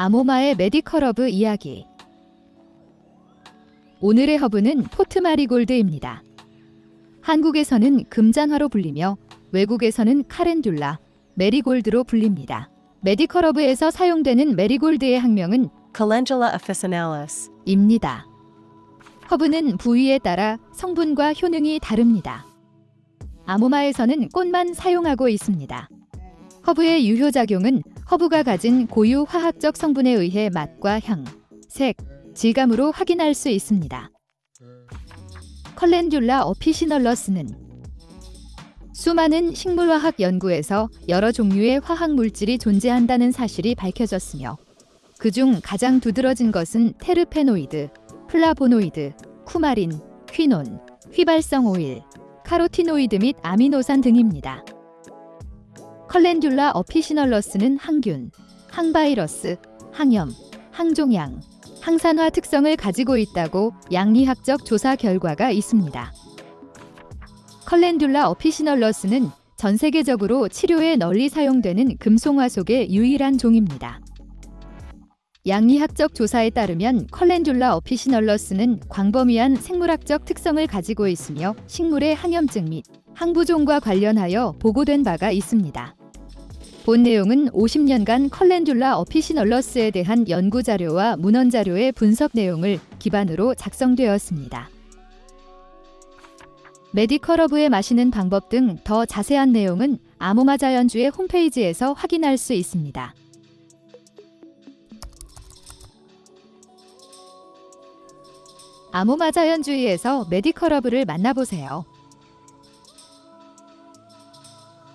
아모마의 medical 허브 이야기 오늘의 허브는 pot marigold입니다. 한국에서는 금잔화로 불리며 외국에서는 calendula, marigold로 불립니다. medical 허브에서 사용되는 marigold의 학명은 Calendula officinalis. 입니다. 허브는 부위에 따라 성분과 효능이 다릅니다. 아모마에서는 꽃만 사용하고 있습니다. 허브의 유효작용은 허브가 가진 고유 화학적 성분에 의해 맛과 향, 색, 질감으로 확인할 수 있습니다. Calendula officinalis는 수많은 식물화학 연구에서 여러 종류의 화학 물질이 존재한다는 사실이 밝혀졌으며 그중 가장 두드러진 것은 테르페노이드, 플라보노이드, 쿠마린, 퀴논, 휘발성 오일, 카로티노이드 및 아미노산 등입니다. Calendula officinalis는 항균, 항바이러스, 항염, 항종양, 항산화 특성을 가지고 있다고 약리학적 조사 결과가 있습니다. Calendula officinalis는 전 세계적으로 치료에 널리 사용되는 금송화속의 유일한 종입니다. 약리학적 조사에 따르면 Calendula officinalis는 광범위한 생물학적 특성을 가지고 있으며 식물의 항염증 및 항부종과 관련하여 보고된 바가 있습니다. 본 내용은 50년간 컬렌듈라 어피시널러스에 대한 연구 자료와 문헌 자료의 분석 내용을 기반으로 작성되었습니다. 메디컬 허브에 마시는 방법 등 더 자세한 내용은 아모마 자연주의 홈페이지에서 확인할 수 있습니다. 아모마 자연주의에서 메디컬 허브를 만나보세요.